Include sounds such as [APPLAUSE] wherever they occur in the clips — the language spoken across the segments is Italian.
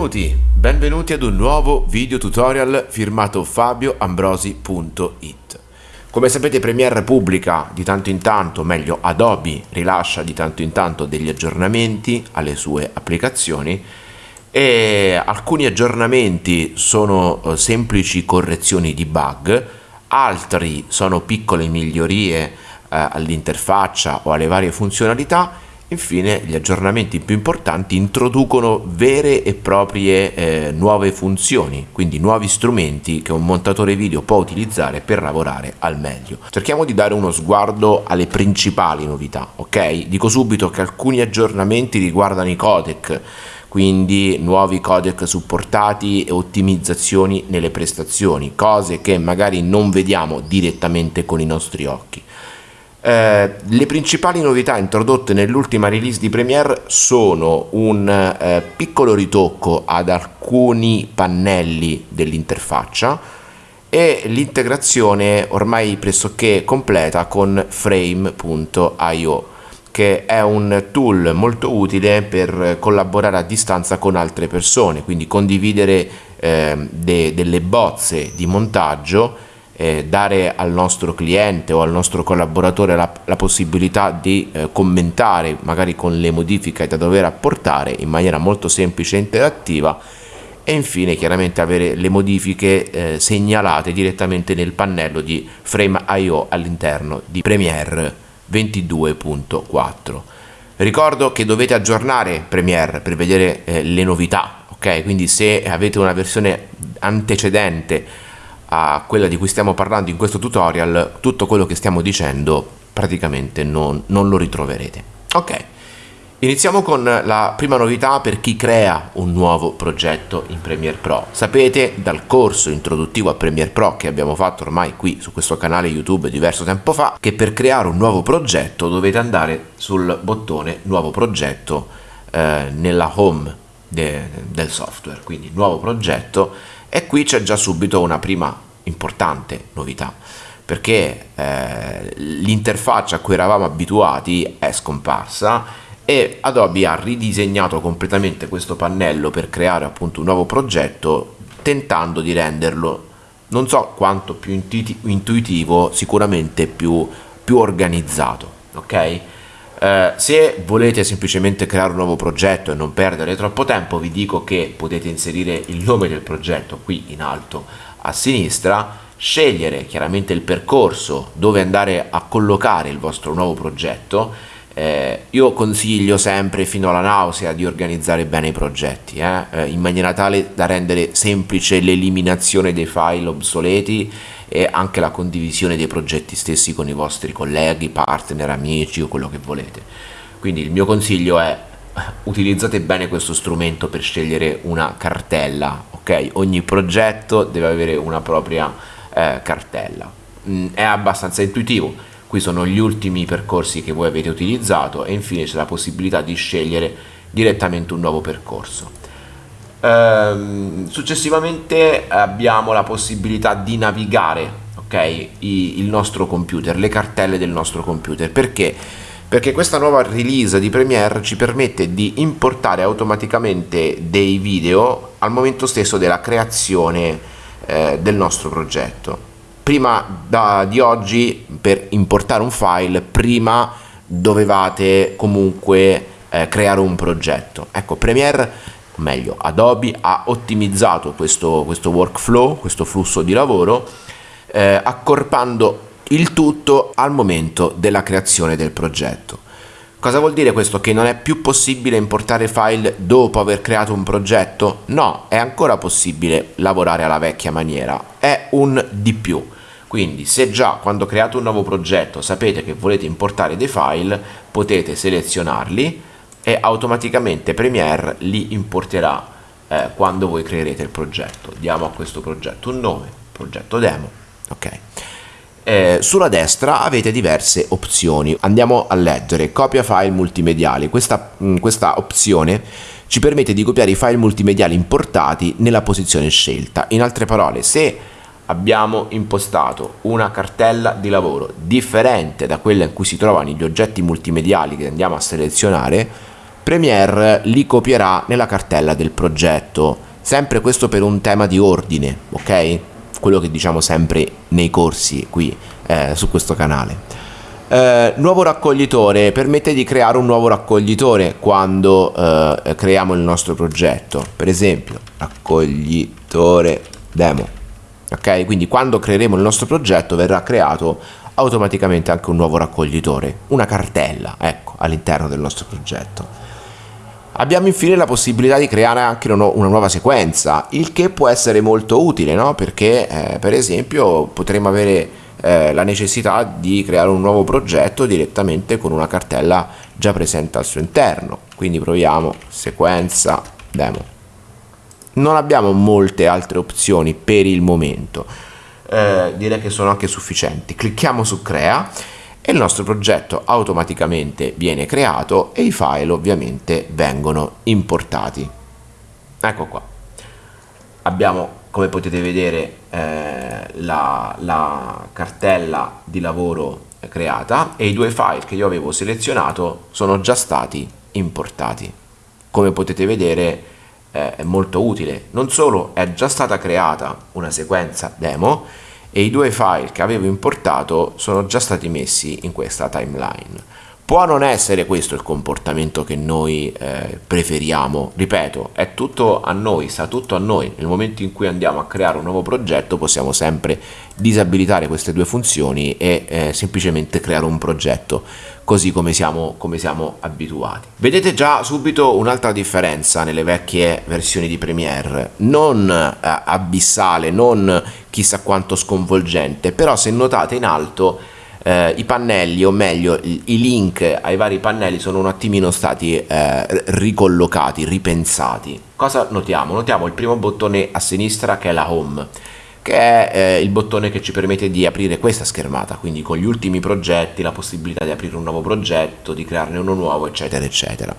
Benvenuti, benvenuti ad un nuovo video tutorial firmato fabioambrosi.it Come sapete Premiere pubblica di tanto in tanto, meglio Adobe rilascia di tanto in tanto degli aggiornamenti alle sue applicazioni e alcuni aggiornamenti sono eh, semplici correzioni di bug, altri sono piccole migliorie eh, all'interfaccia o alle varie funzionalità Infine gli aggiornamenti più importanti introducono vere e proprie eh, nuove funzioni, quindi nuovi strumenti che un montatore video può utilizzare per lavorare al meglio. Cerchiamo di dare uno sguardo alle principali novità, ok? Dico subito che alcuni aggiornamenti riguardano i codec, quindi nuovi codec supportati e ottimizzazioni nelle prestazioni, cose che magari non vediamo direttamente con i nostri occhi. Eh, le principali novità introdotte nell'ultima release di Premiere sono un eh, piccolo ritocco ad alcuni pannelli dell'interfaccia e l'integrazione ormai pressoché completa con frame.io che è un tool molto utile per collaborare a distanza con altre persone quindi condividere eh, de delle bozze di montaggio eh, dare al nostro cliente o al nostro collaboratore la, la possibilità di eh, commentare magari con le modifiche da dover apportare in maniera molto semplice e interattiva e infine chiaramente avere le modifiche eh, segnalate direttamente nel pannello di Frame.io all'interno di Premiere 22.4 ricordo che dovete aggiornare Premiere per vedere eh, le novità ok? Quindi se avete una versione antecedente a quella di cui stiamo parlando in questo tutorial, tutto quello che stiamo dicendo praticamente non, non lo ritroverete. Ok, iniziamo con la prima novità per chi crea un nuovo progetto in Premiere Pro. Sapete dal corso introduttivo a Premiere Pro che abbiamo fatto ormai qui su questo canale YouTube diverso tempo fa, che per creare un nuovo progetto dovete andare sul bottone nuovo progetto eh, nella home de, del software, quindi nuovo progetto e qui c'è già subito una prima importante novità perché eh, l'interfaccia a cui eravamo abituati è scomparsa e Adobe ha ridisegnato completamente questo pannello per creare appunto un nuovo progetto tentando di renderlo non so quanto più intuitivo sicuramente più, più organizzato ok eh, se volete semplicemente creare un nuovo progetto e non perdere troppo tempo vi dico che potete inserire il nome del progetto qui in alto a sinistra scegliere chiaramente il percorso dove andare a collocare il vostro nuovo progetto eh, io consiglio sempre fino alla nausea di organizzare bene i progetti eh, eh in maniera tale da rendere semplice l'eliminazione dei file obsoleti e anche la condivisione dei progetti stessi con i vostri colleghi, partner, amici o quello che volete. Quindi il mio consiglio è [LAUGHS] utilizzate bene questo strumento per scegliere una cartella, ok? Ogni progetto deve avere una propria eh, cartella. Mm, è abbastanza intuitivo, qui sono gli ultimi percorsi che voi avete utilizzato e infine c'è la possibilità di scegliere direttamente un nuovo percorso. Ehm, successivamente abbiamo la possibilità di navigare okay, il nostro computer, le cartelle del nostro computer. Perché? Perché questa nuova release di Premiere ci permette di importare automaticamente dei video al momento stesso della creazione eh, del nostro progetto. Prima da, di oggi per importare un file, prima dovevate comunque eh, creare un progetto. Ecco, Premiere meglio Adobe ha ottimizzato questo, questo workflow, questo flusso di lavoro eh, accorpando il tutto al momento della creazione del progetto. Cosa vuol dire questo? Che non è più possibile importare file dopo aver creato un progetto? No, è ancora possibile lavorare alla vecchia maniera, è un di più. Quindi se già quando create un nuovo progetto sapete che volete importare dei file, potete selezionarli, e automaticamente Premiere li importerà eh, quando voi creerete il progetto. Diamo a questo progetto un nome, progetto demo, ok. Eh, sulla destra avete diverse opzioni, andiamo a leggere copia file multimediali, questa, mh, mm, questa opzione ci permette di copiare i file multimediali importati nella posizione scelta, in altre parole se abbiamo impostato una cartella di lavoro differente da quella in cui si trovano gli oggetti multimediali che andiamo a selezionare Premiere li copierà nella cartella del progetto, sempre questo per un tema di ordine, ok? Quello che diciamo sempre nei corsi qui eh, su questo canale. Eh, nuovo raccoglitore permette di creare un nuovo raccoglitore quando eh, creiamo il nostro progetto per esempio raccoglitore demo ok? Quindi quando creeremo il nostro progetto verrà creato automaticamente anche un nuovo raccoglitore una cartella ecco all'interno del nostro progetto. Abbiamo infine la possibilità di creare anche una nuova sequenza il che può essere molto utile no? perché eh, per esempio potremo avere eh, la necessità di creare un nuovo progetto direttamente con una cartella già presente al suo interno. Quindi proviamo sequenza demo non abbiamo molte altre opzioni per il momento. Eh, direi che sono anche sufficienti. Clicchiamo su crea e il nostro progetto automaticamente viene creato e i file ovviamente vengono importati. Ecco qua. Abbiamo come potete vedere eh, la, la cartella di lavoro creata e i due file che io avevo selezionato sono già stati importati. Come potete vedere eh, è molto utile. Non solo è già stata creata una sequenza demo e i due file che avevo importato sono già stati messi in questa timeline. Può non essere questo il comportamento che noi eh, preferiamo, ripeto, è tutto a noi, sta tutto a noi. Nel momento in cui andiamo a creare un nuovo progetto possiamo sempre disabilitare queste due funzioni e eh, semplicemente creare un progetto così come siamo, come siamo abituati. Vedete già subito un'altra differenza nelle vecchie versioni di Premiere, non eh, abissale, non chissà quanto sconvolgente, però se notate in alto eh, i pannelli o meglio i, link ai vari pannelli sono un attimino stati eh, ricollocati, ripensati. Cosa notiamo? Notiamo il primo bottone a sinistra che è la home che è eh, il bottone che ci permette di aprire questa schermata, quindi con gli ultimi progetti, la possibilità di aprire un nuovo progetto, di crearne uno nuovo, eccetera, eccetera.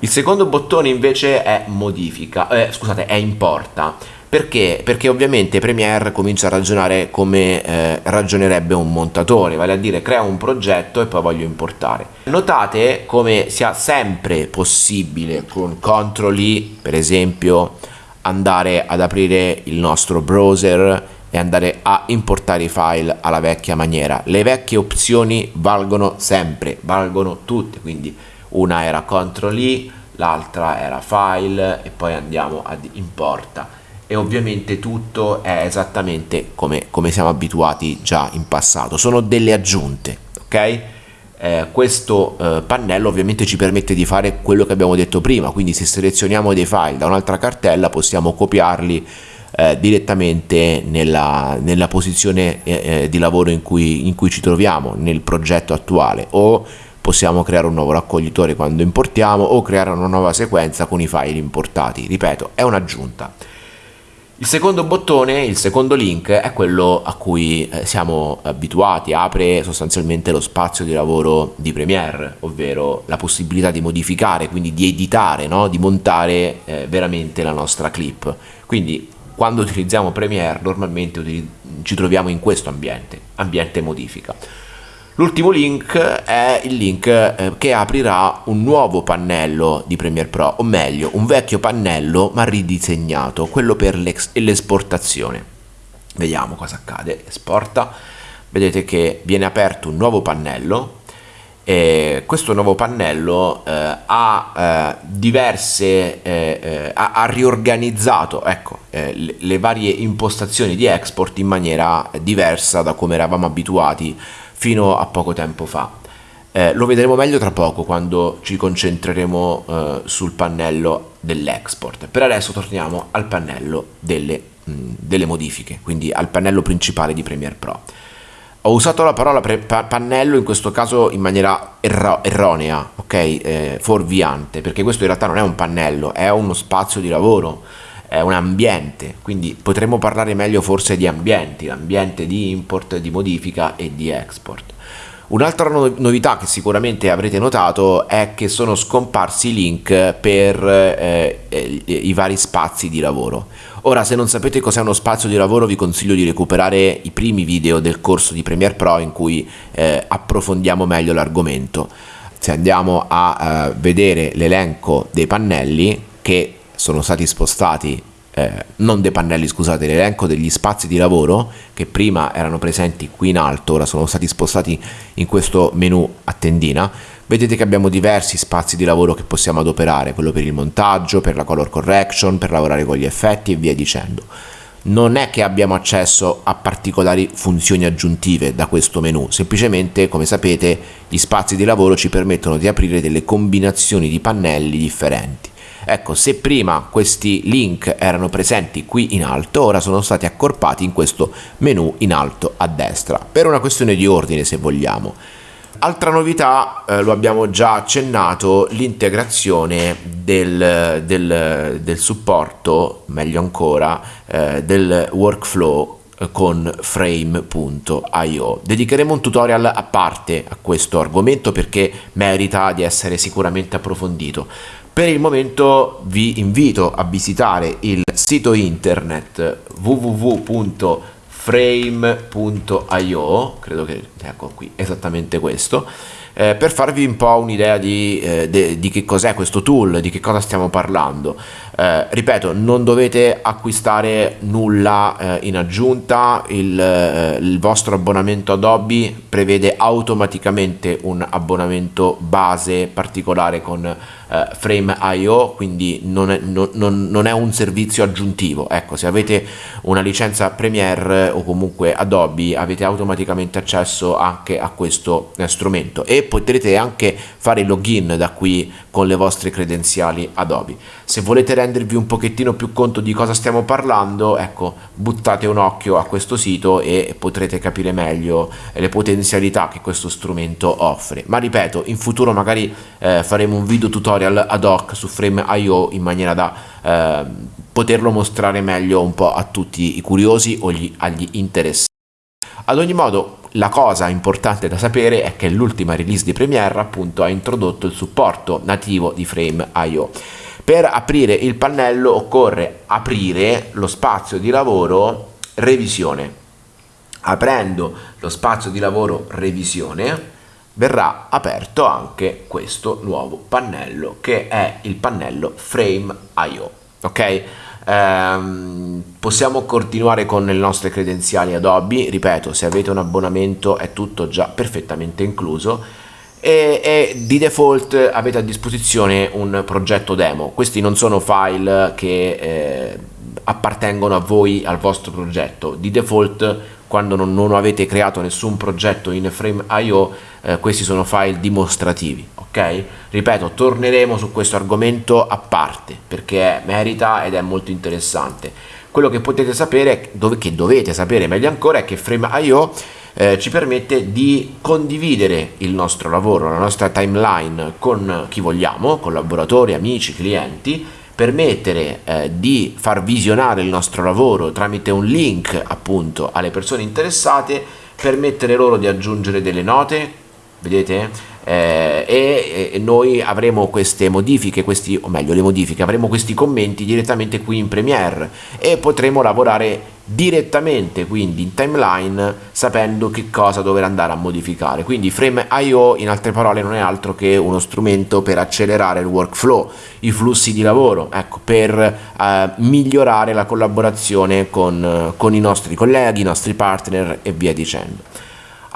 Il secondo bottone invece è modifica, eh, scusate, è importa perché? Perché ovviamente Premiere comincia a ragionare come eh, ragionerebbe un montatore, vale a dire crea un progetto e poi voglio importare. Notate come sia sempre possibile con CTRL I, per esempio, andare ad aprire il nostro browser e andare a importare i file alla vecchia maniera. Le vecchie opzioni valgono sempre, valgono tutte, quindi una era CTRL I, l'altra era file e poi andiamo ad importa. E ovviamente tutto è esattamente come, come siamo abituati già in passato. Sono delle aggiunte ok eh, questo eh, pannello ovviamente ci permette di fare quello che abbiamo detto prima quindi se selezioniamo dei file da un'altra cartella possiamo copiarli eh, direttamente nella, nella posizione eh, eh, di lavoro in cui, in cui ci troviamo nel progetto attuale. O possiamo creare un nuovo raccoglitore quando importiamo o creare una nuova sequenza con i file importati. Ripeto è un'aggiunta il secondo bottone, il secondo link, è quello a cui eh, siamo abituati, apre sostanzialmente lo spazio di lavoro di Premiere, ovvero la possibilità di modificare, quindi di editare, no? di montare eh, veramente la nostra clip. Quindi quando utilizziamo Premiere normalmente ci troviamo in questo ambiente, ambiente modifica. L'ultimo link è il link eh, che aprirà un nuovo pannello di Premiere Pro, o meglio, un vecchio pannello ma ridisegnato, quello per l'esportazione. Vediamo cosa accade. Esporta. Vedete che viene aperto un nuovo pannello e questo nuovo pannello eh, ha eh, diverse eh, eh ha, ha, riorganizzato ecco, eh, le, le varie impostazioni di export in maniera diversa da come eravamo abituati fino a poco tempo fa. Eh, lo vedremo meglio tra poco quando ci concentreremo eh, sul pannello dell'export. Per adesso torniamo al pannello delle, mh, delle, modifiche, quindi al pannello principale di Premiere Pro. Ho usato la parola pa pannello in questo caso in maniera erro erronea, ok? Eh, fuorviante, perché questo in realtà non è un pannello, è uno spazio di lavoro è un ambiente, quindi potremmo parlare meglio forse di ambienti, ambiente di import, di modifica e di export. Un'altra novità che sicuramente avrete notato è che sono scomparsi i link per eh, eh, i vari spazi di lavoro. Ora se non sapete cos'è uno spazio di lavoro vi consiglio di recuperare i primi video del corso di Premiere Pro in cui eh, approfondiamo meglio l'argomento. se andiamo a uh, vedere l'elenco dei pannelli che sono stati spostati eh, non dei pannelli scusate l'elenco degli spazi di lavoro che prima erano presenti qui in alto ora sono stati spostati in questo menu a tendina vedete che abbiamo diversi spazi di lavoro che possiamo adoperare quello per il montaggio per la color correction per lavorare con gli effetti e via dicendo non è che abbiamo accesso a particolari funzioni aggiuntive da questo menu, semplicemente come sapete gli spazi di lavoro ci permettono di aprire delle combinazioni di pannelli differenti. Ecco, se prima questi link erano presenti qui in alto, ora sono stati accorpati in questo menu in alto a destra, per una questione di ordine se vogliamo. Altra novità, eh, lo abbiamo già accennato, l'integrazione del, del, del, supporto, meglio ancora, eh, del workflow con frame.io. Dedicheremo un tutorial a parte a questo argomento perché merita di essere sicuramente approfondito. Per il momento vi invito a visitare il sito internet www.frame.io, credo che ecco qui esattamente questo, eh, per farvi un po' un'idea di, eh, di, che cos'è questo tool, di che cosa stiamo parlando. Eh, ripeto, non dovete acquistare nulla eh, in aggiunta, il, eh, il, vostro abbonamento Adobe prevede automaticamente un abbonamento base particolare con eh, Frame.io, quindi non è, non, non è, un servizio aggiuntivo. Ecco, se avete una licenza Premiere o comunque Adobe avete automaticamente accesso anche a questo eh, strumento e potrete anche fare il login da qui con le vostre credenziali Adobe. Se volete rendervi un pochettino più conto di cosa stiamo parlando, ecco, buttate un occhio a questo sito e potrete capire meglio le potenzialità che questo strumento offre. Ma ripeto, in futuro magari eh, faremo un video tutorial ad hoc su Frame.io in maniera da eh, poterlo mostrare meglio un po' a tutti i curiosi o gli, agli interessati. Ad ogni modo, la cosa importante da sapere è che l'ultima release di Premiere appunto ha introdotto il supporto nativo di Frame.io. Per aprire il pannello occorre aprire lo spazio di lavoro revisione. Aprendo lo spazio di lavoro revisione verrà aperto anche questo nuovo pannello che è il pannello Frame.io. Ok? Ehm, possiamo continuare con le nostre credenziali Adobe, ripeto, se avete un abbonamento è tutto già perfettamente incluso e, e, di default avete a disposizione un progetto demo. Questi non sono file che eh, appartengono a voi, al vostro progetto. Di default, quando non, non avete creato nessun progetto in Frame.io, eh, questi sono file dimostrativi. Ok? Ripeto, torneremo su questo argomento a parte perché merita ed è molto interessante. Quello che potete sapere, che dovete sapere meglio ancora, è che Frame.io eh, ci permette di condividere il nostro lavoro, la nostra timeline con chi vogliamo, collaboratori, amici, clienti, permettere eh, di far visionare il nostro lavoro tramite un link appunto alle persone interessate, permettere loro di aggiungere delle note, vedete? Eh, e, e, noi avremo queste modifiche, questi, o meglio le modifiche, avremo questi commenti direttamente qui in Premiere e potremo lavorare direttamente quindi in timeline sapendo che cosa dover andare a modificare. Quindi Frame.io in altre parole non è altro che uno strumento per accelerare il workflow i flussi di lavoro ecco per eh, migliorare la collaborazione con, con i nostri colleghi i nostri partner e via dicendo.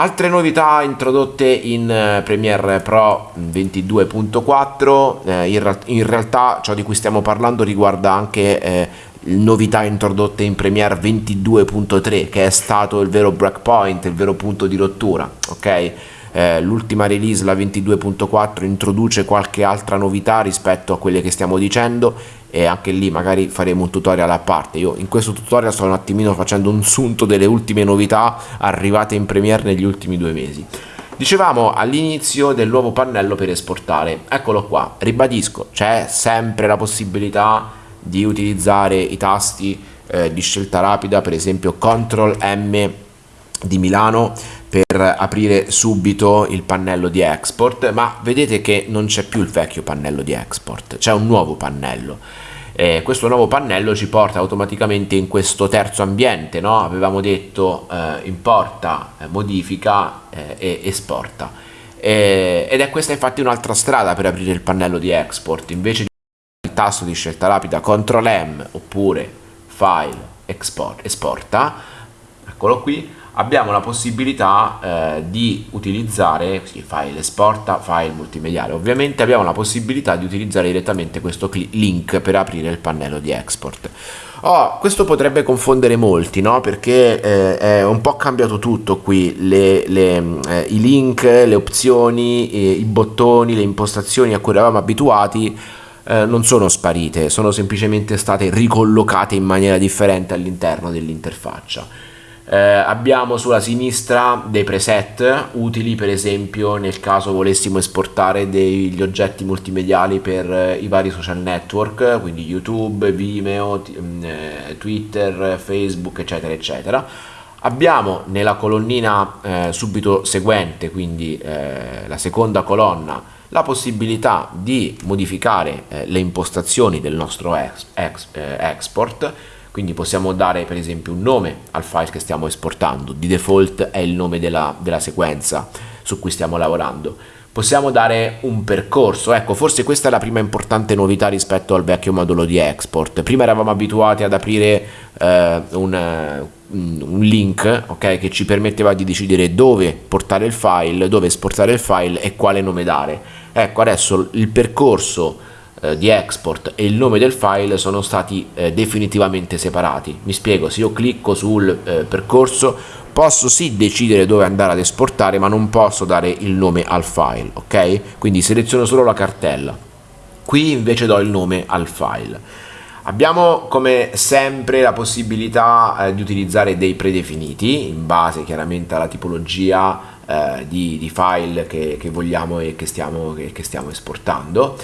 Altre novità introdotte in eh, Premiere Pro 22.4, eh, in, in, realtà ciò di cui stiamo parlando riguarda anche eh, novità introdotte in Premiere 22.3 che è stato il vero breakpoint, il vero punto di rottura, ok? Eh, l'ultima release, la 22.4, introduce qualche altra novità rispetto a quelle che stiamo dicendo e anche lì magari faremo un tutorial a parte. Io in questo tutorial sto un attimino facendo un sunto delle ultime novità arrivate in Premiere negli ultimi due mesi. Dicevamo all'inizio del nuovo pannello per esportare, eccolo qua, ribadisco, c'è sempre la possibilità di utilizzare i tasti eh, di scelta rapida, per esempio CTRL M di Milano per aprire subito il pannello di export, ma vedete che non c'è più il vecchio pannello di export, c'è un nuovo pannello. Eh, questo nuovo pannello ci porta automaticamente in questo terzo ambiente, no? avevamo detto eh, importa, eh, modifica eh, e esporta ed è questa infatti un'altra strada per aprire il pannello di export invece di tasto di scelta rapida CTRL M oppure file export, esporta eccolo qui abbiamo la possibilità eh, di utilizzare sì, file esporta, file multimediale ovviamente abbiamo la possibilità di utilizzare direttamente questo link per aprire il pannello di export oh, questo potrebbe confondere molti no? perché eh, è un po' cambiato tutto qui le, le, eh, i link, le opzioni, eh, i bottoni, le impostazioni a cui eravamo abituati eh, non sono sparite, sono semplicemente state ricollocate in maniera differente all'interno dell'interfaccia eh, abbiamo sulla sinistra dei preset utili per esempio nel caso volessimo esportare degli oggetti multimediali per eh, i vari social network, quindi YouTube, Vimeo, mm, eh, Twitter, Facebook eccetera eccetera. Abbiamo nella colonnina eh, subito seguente, quindi eh, la seconda colonna, la possibilità di modificare eh, le impostazioni del nostro ex, ex, export quindi possiamo dare per esempio un nome al file che stiamo esportando, di default è il nome della, della sequenza su cui stiamo lavorando. Possiamo dare un percorso, ecco forse questa è la prima importante novità rispetto al vecchio modulo di export. Prima eravamo abituati ad aprire eh, un, un link okay, che ci permetteva di decidere dove portare il file, dove esportare il file e quale nome dare. Ecco adesso il percorso eh, di export e il nome del file sono stati eh, definitivamente separati. Mi spiego, se io clicco sul eh, percorso posso sì decidere dove andare ad esportare ma non posso dare il nome al file, ok? Quindi seleziono solo la cartella. Qui invece do il nome al file. Abbiamo come sempre la possibilità eh, di utilizzare dei predefiniti in base chiaramente alla tipologia eh, di, di, file che, che, vogliamo e che stiamo, che, che stiamo esportando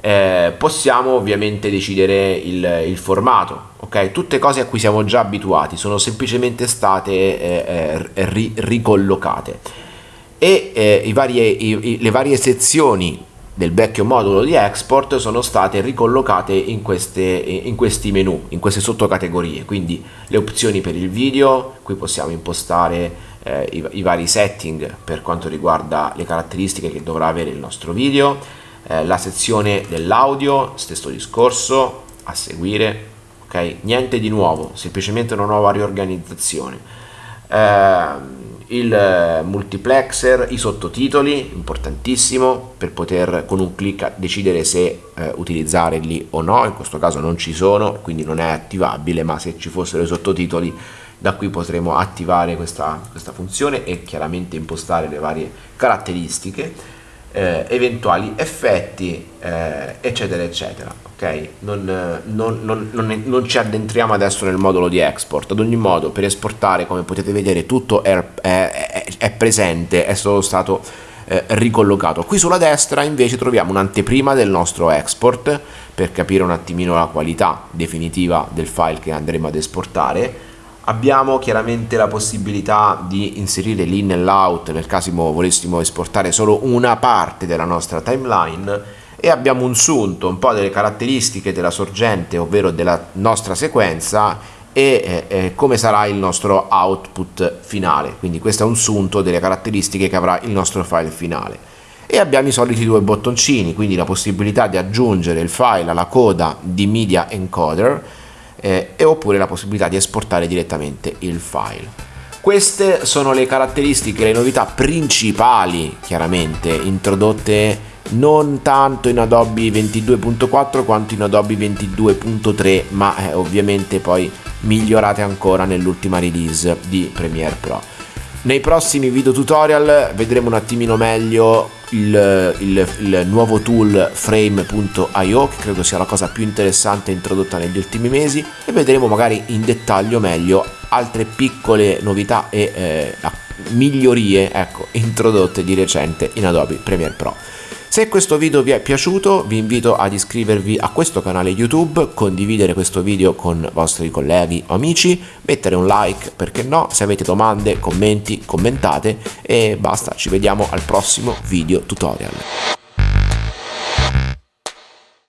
eh, possiamo ovviamente decidere il, il, formato, ok? Tutte cose a cui siamo già abituati, sono semplicemente state eh, eh ri, ricollocate e eh, i varie, i, le varie sezioni del vecchio modulo di export sono state ricollocate in, queste, in questi menu, in queste sottocategorie, quindi le opzioni per il video, qui possiamo impostare eh, i, i vari setting per quanto riguarda le caratteristiche che dovrà avere il nostro video, eh, la sezione dell'audio, stesso discorso, a seguire, ok? Niente di nuovo, semplicemente una nuova riorganizzazione. Eh, il multiplexer, i sottotitoli, importantissimo per poter con un clic decidere se eh, utilizzarli o no, in questo caso non ci sono, quindi non è attivabile, ma se ci fossero i sottotitoli da qui potremo attivare questa, questa funzione e chiaramente impostare le varie caratteristiche eh, eventuali effetti eh, eccetera eccetera ok? Non, non, non, non, ci addentriamo adesso nel modulo di export. Ad ogni modo per esportare come potete vedere tutto è, è, è presente è solo stato eh, ricollocato. Qui sulla destra invece troviamo un'anteprima del nostro export per capire un attimino la qualità definitiva del file che andremo ad esportare Abbiamo chiaramente la possibilità di inserire l'in e l'out nel caso volessimo esportare solo una parte della nostra timeline e abbiamo un sunto, un po' delle caratteristiche della sorgente, ovvero della nostra sequenza e eh, come sarà il nostro output finale. Quindi questo è un sunto delle caratteristiche che avrà il nostro file finale. E abbiamo i soliti due bottoncini, quindi la possibilità di aggiungere il file alla coda di Media Encoder eh, e oppure la possibilità di esportare direttamente il file. Queste sono le caratteristiche, le novità principali chiaramente introdotte non tanto in Adobe 22.4 quanto in Adobe 22.3 ma eh, ovviamente poi migliorate ancora nell'ultima release di Premiere Pro. Nei prossimi video tutorial vedremo un attimino meglio il, il, il nuovo tool frame.io che credo sia la cosa più interessante introdotta negli ultimi mesi e vedremo magari in dettaglio meglio altre piccole novità e eh, migliorie ecco, [LAUGHS] introdotte di recente in Adobe Premiere Pro. Se questo video vi è piaciuto vi invito ad iscrivervi a questo canale YouTube, condividere questo video con vostri colleghi o amici, mettere un like perché no, se avete domande, commenti, commentate e basta, ci vediamo al prossimo video tutorial.